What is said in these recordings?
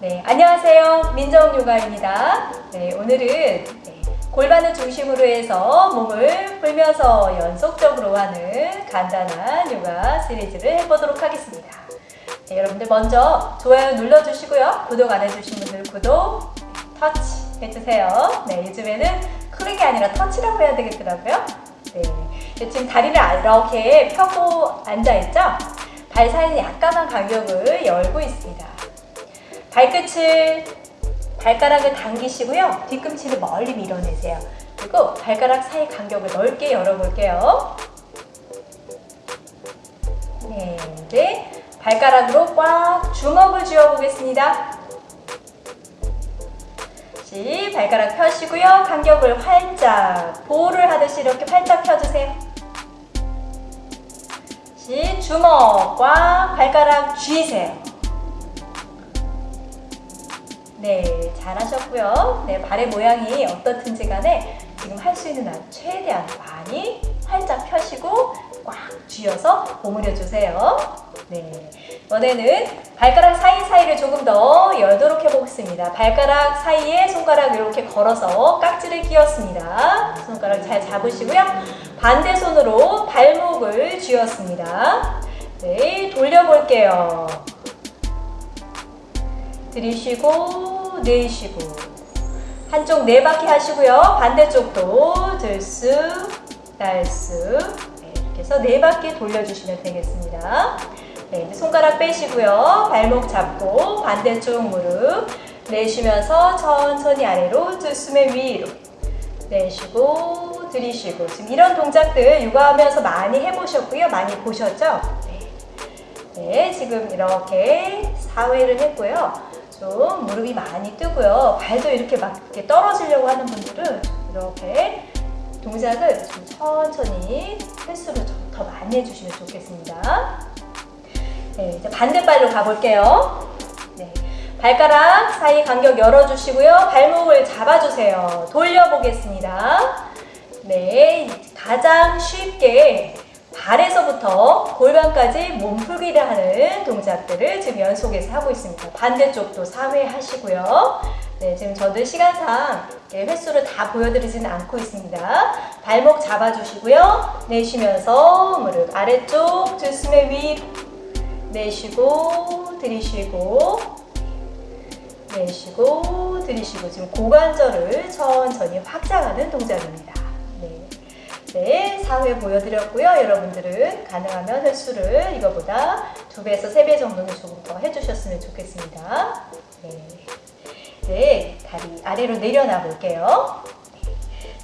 네, 안녕하세요. 민정요가입니다. 네, 오늘은 네, 골반을 중심으로 해서 몸을 풀면서 연속적으로 하는 간단한 요가 시리즈를 해보도록 하겠습니다. 네, 여러분들 먼저 좋아요 눌러주시고요. 구독 안 해주신 분들 구독, 터치 해주세요. 네, 요즘에는 클릭이 아니라 터치라고 해야 되겠더라고요. 네, 지금 다리를 이렇게 펴고 앉아있죠? 발 사이는 약간만 간격을 열고 있습니다. 발끝을 발가락을 당기시고요. 뒤꿈치를 멀리 밀어내세요. 그리고 발가락 사이 간격을 넓게 열어볼게요. 네, 네. 발가락으로 꽉 주먹을 쥐어보겠습니다. 발가락 펴시고요. 간격을 활짝 보호를 하듯이 이렇게 활짝 펴주세요. 다시 주먹과 발가락 쥐세요. 네, 잘하셨고요. 네, 발의 모양이 어떻든지 간에 지금 할 수 있는 한 최대한 많이 활짝 펴시고 꽉 쥐어서 오므려 주세요. 네, 이번에는 발가락 사이사이를 조금 더 열도록 해보겠습니다. 발가락 사이에 손가락 이렇게 걸어서 깍지를 끼웠습니다. 손가락 잘 잡으시고요. 반대 손으로 발목을 쥐었습니다. 네, 돌려볼게요. 들이쉬고 내쉬고 한쪽 네 바퀴 하시고요. 반대쪽도 들쑥 날쑥 네, 이렇게 해서 네 바퀴 돌려주시면 되겠습니다. 네, 손가락 빼시고요. 발목 잡고 반대쪽 무릎 내쉬면서 천천히 아래로 들숨에 위로 내쉬고 들이쉬고 지금 이런 동작들 육아하면서 많이 해보셨고요. 많이 보셨죠? 네, 네 지금 이렇게 4회를 했고요. 좀 무릎이 많이 뜨고요. 발도 이렇게 막 이렇게 떨어지려고 하는 분들은 이렇게 동작을 좀 천천히 횟수를 더 많이 해주시면 좋겠습니다. 네, 이제 반대발로 가볼게요. 네, 발가락 사이 간격 열어주시고요. 발목을 잡아주세요. 돌려보겠습니다. 네, 가장 쉽게 발에서부터 골반까지 몸풀기를 하는 동작들을 지금 연속해서 하고 있습니다. 반대쪽도 4회 하시고요. 네, 지금 저도 시간상 횟수를 다 보여드리지는 않고 있습니다. 발목 잡아주시고요. 내쉬면서 무릎 아래쪽 들숨에 위로 내쉬고 들이쉬고 내쉬고 들이쉬고 지금 고관절을 천천히 확장하는 동작입니다. 네. 네, 4회 보여드렸고요. 여러분들은 가능하면 횟수를 이거보다 2배에서 3배 정도는 조금 더 해주셨으면 좋겠습니다. 네, 네 다리 아래로 내려놔 볼게요.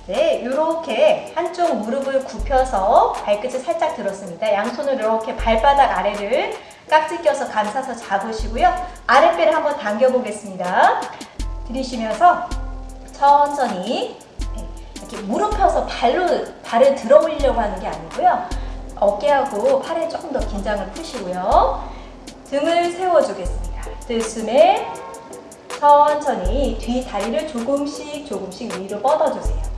네, 이렇게 한쪽 무릎을 굽혀서 발끝을 살짝 들었습니다. 양손을 이렇게 발바닥 아래를 깍지 껴서 감싸서 잡으시고요. 아랫배를 한번 당겨 보겠습니다. 들이쉬면서 천천히 이렇게 무릎 펴서 발로 발을 들어 올리려고 하는 게 아니고요. 어깨하고 팔에 조금 더 긴장을 푸시고요. 등을 세워주겠습니다. 들숨에 천천히 뒤 다리를 조금씩 조금씩 위로 뻗어주세요.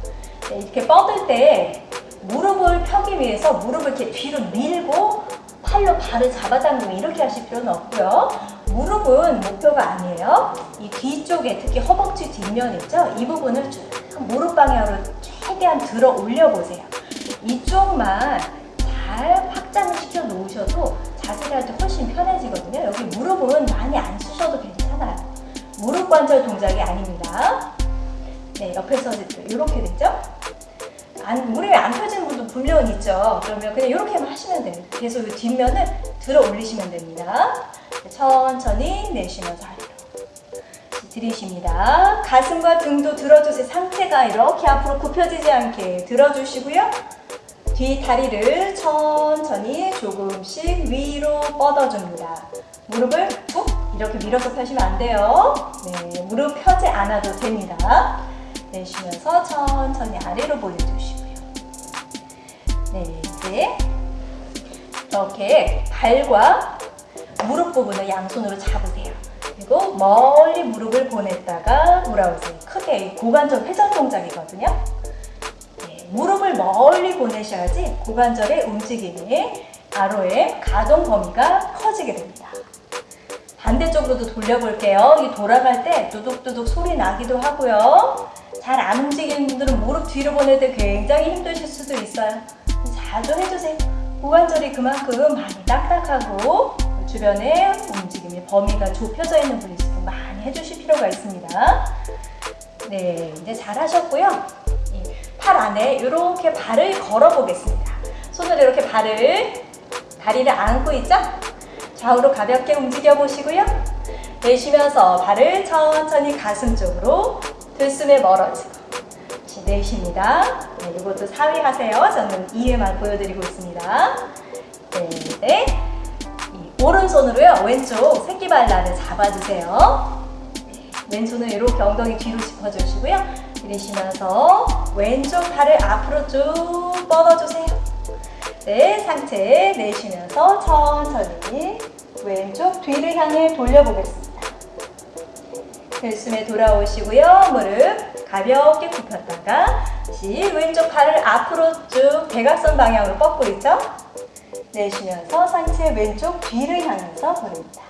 네, 이렇게 뻗을 때 무릎을 펴기 위해서 무릎을 이렇게 뒤로 밀고 팔로 발을 잡아당기면 이렇게 하실 필요는 없고요. 무릎은 목표가 아니에요. 이 뒤쪽에 특히 허벅지 뒷면 있죠? 이 부분을 쭉 무릎 방향으로 최대한 들어 올려 보세요. 이쪽만 잘 확장을 시켜 놓으셔도 자세를 할 때 훨씬 편해지거든요. 여기 무릎은 많이 안 쓰셔도 괜찮아요. 무릎 관절 동작이 아닙니다. 네, 옆에서 이렇게 됐죠? 안, 무릎이 안 펴지는 분도 분명 있죠. 그러면 그냥 이렇게만 하시면 돼요. 계속 이 뒷면을 들어 올리시면 됩니다. 천천히 내쉬면서 아래로. 들이쉽니다. 가슴과 등도 들어주세요. 상체가 이렇게 앞으로 굽혀지지 않게 들어주시고요. 뒤 다리를 천천히 조금씩 위로 뻗어줍니다. 무릎을 툭 이렇게 밀어서 펴시면 안 돼요. 네, 무릎 펴지 않아도 됩니다. 내쉬면서 천천히 아래로 보내주시고 요. 네, 이렇게 발과 무릎 부분을 양손으로 잡으세요. 그리고 멀리 무릎을 보냈다가 돌아오세요. 크게 고관절 회전 동작이거든요. 네, 무릎을 멀리 보내셔야지 고관절의 움직임이 ROM 가동 범위가 커지게 됩니다. 반대쪽으로도 돌려볼게요. 이 돌아갈 때 두둑두둑 소리 나기도 하고요. 잘 안 움직이는 분들은 무릎 뒤로 때 굉장히 힘드실 수도 있어요. 자주 해주세요. 고관절이 그만큼 많이 딱딱하고 주변에 움직임의 범위가 좁혀져 있는 분일수록 많이 해주실 필요가 있습니다. 네, 이제 잘 하셨고요. 이팔 안에 이렇게 발을 걸어 보겠습니다. 손으로 이렇게 발을, 다리를 안고 있죠? 좌우로 가볍게 움직여 보시고요. 내쉬면서 발을 천천히 가슴 쪽으로 들숨에 멀어지고 내쉽니다. 네, 이것도 4회 하세요. 저는 2회만 보여드리고 있습니다. 네, 네. 이 오른손으로요. 왼쪽 새끼발날을 잡아주세요. 네, 왼손을 이렇게 엉덩이 뒤로 짚어주시고요. 내쉬면서 왼쪽 팔을 앞으로 쭉 뻗어주세요. 네, 상체 내쉬면서 천천히 왼쪽 뒤를 향해 돌려보겠습니다. 들숨에 돌아오시고요. 무릎 가볍게 굽혔다가 다시 왼쪽 팔을 앞으로 쭉 대각선 방향으로 뻗고 있죠? 내쉬면서 상체 왼쪽 뒤를 향해서 버립니다.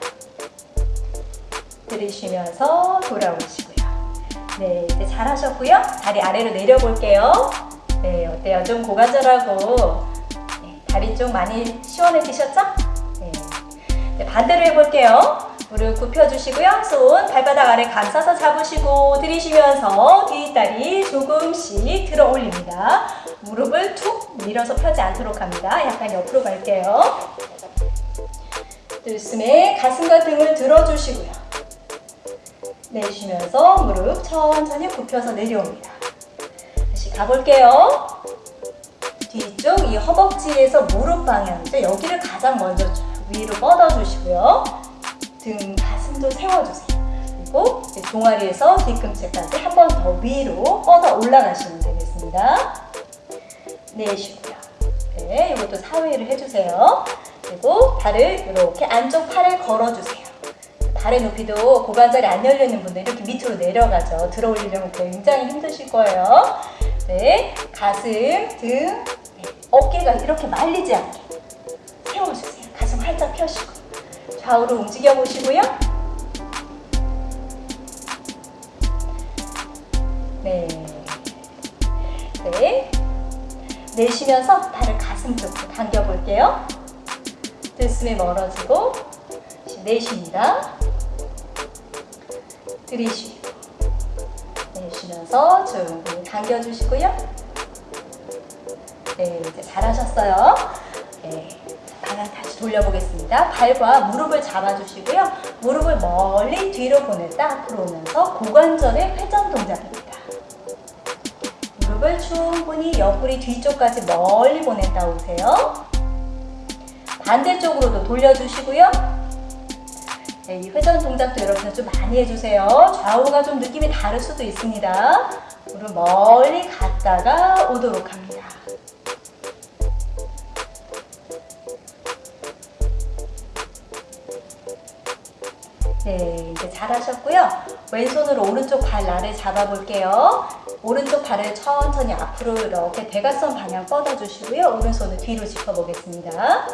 들이쉬면서 돌아오시고요. 네, 이제 잘하셨고요. 다리 아래로 내려볼게요. 네, 어때요? 좀 고관절하고 네, 다리 좀 많이 시원해지셨죠? 네. 네, 반대로 해볼게요. 무릎 굽혀주시고요. 손 발바닥 아래 감싸서 잡으시고 들이쉬면서 뒷다리 조금씩 들어 올립니다. 무릎을 툭 밀어서 펴지 않도록 합니다. 약간 옆으로 갈게요. 들숨에 가슴과 등을 들어주시고요. 내쉬면서 무릎 천천히 굽혀서 내려옵니다. 다시 가볼게요. 뒤쪽 이 허벅지에서 무릎 방향이죠. 여기를 가장 먼저 쭉 위로 뻗어주시고요. 등, 가슴도 세워주세요. 그리고 종아리에서 뒤꿈치까지 한 번 더 위로 뻗어 올라가시면 되겠습니다. 내쉬고요. 네, 이것도 4회를 해주세요. 그리고 발을 이렇게 안쪽 팔을 걸어주세요. 발의 높이도 고관절이 안 열리는 분들 이렇게 밑으로 내려가죠. 들어 올리려면 굉장히 힘드실 거예요. 네, 가슴, 등, 네, 어깨가 이렇게 말리지 않게 세워주세요. 가슴 활짝 펴시고 좌우로 움직여 보시고요. 네. 네. 내쉬면서 발을 가슴 쪽으로 당겨 볼게요. 들숨에 멀어지고 내쉽니다. 들이쉬고 내쉬면서 충분히 당겨주시고요. 네, 이제 잘하셨어요. 네. 방향 다시 돌려보겠습니다. 발과 무릎을 잡아주시고요. 무릎을 멀리 뒤로 보냈다 앞으로 오면서 고관절의 회전 동작입니다. 무릎을 충분히 옆구리 뒤쪽까지 멀리 보냈다 오세요. 반대쪽으로도 돌려주시고요. 네, 이 회전 동작도 여러분들 좀 많이 해주세요. 좌우가 좀 느낌이 다를 수도 있습니다. 무릎 멀리 갔다가 오도록 합니다. 네, 이제 잘하셨고요. 왼손으로 오른쪽 발 나를 잡아볼게요. 오른쪽 발을 천천히 앞으로 이렇게 대각선 방향 뻗어주시고요. 오른손을 뒤로 짚어보겠습니다.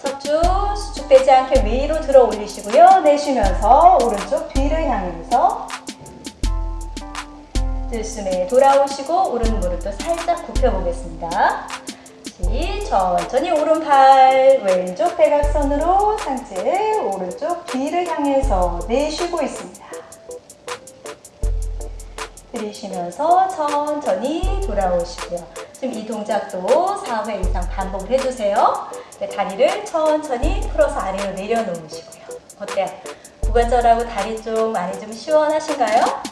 척추 수축 되지 않게 위로 들어 올리시고요. 내쉬면서 오른쪽 뒤를 향해서 들숨에 돌아오시고 오른 무릎도 살짝 굽혀보겠습니다. 천천히 오른팔 왼쪽 대각선으로 상체 오른쪽 뒤를 향해서 내쉬고 있습니다. 들이쉬면서 천천히 돌아오시고요. 지금 이 동작도 4회 이상 반복을 해주세요. 네, 다리를 천천히 풀어서 아래로 내려놓으시고요. 어때요? 고관절하고 다리 쪽 많이 좀 시원하신가요?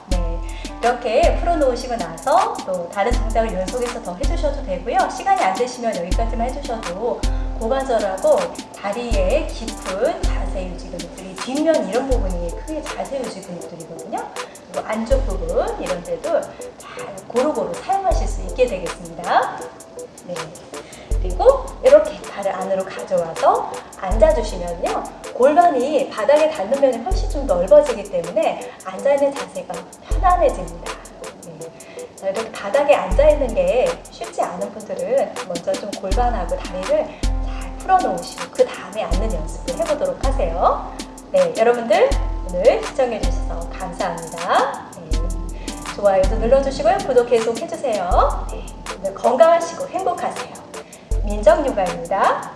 네, 이렇게 풀어놓으시고 나서 또 다른 동작을 연속해서 더 해주셔도 되고요. 시간이 안 되시면 여기까지만 해주셔도 고관절하고 다리의 깊은 자세 유지 근육들이 뒷면 이런 부분이 크게 자세 유지 근육들이거든요. 그리고 안쪽 부분 이런 데도 잘 고루고루 사용하실 수 있게 되겠습니다. 네. 그리고 이렇게 발을 안으로 가져와서 앉아주시면요. 골반이 바닥에 닿는 면이 훨씬 좀 넓어지기 때문에 앉아있는 자세가 편안해집니다. 네. 자, 이렇게 바닥에 앉아 있는 게 쉽지 않은 분들은 먼저 좀 골반하고 다리를 잘 풀어놓으시고 그 다음에 앉는 연습을 해보도록 하세요. 네, 여러분들 오늘 시청해주셔서 감사합니다. 네, 좋아요도 눌러주시고요. 구독 계속 해주세요. 네, 건강하시고 행복하세요. 민정요가입니다.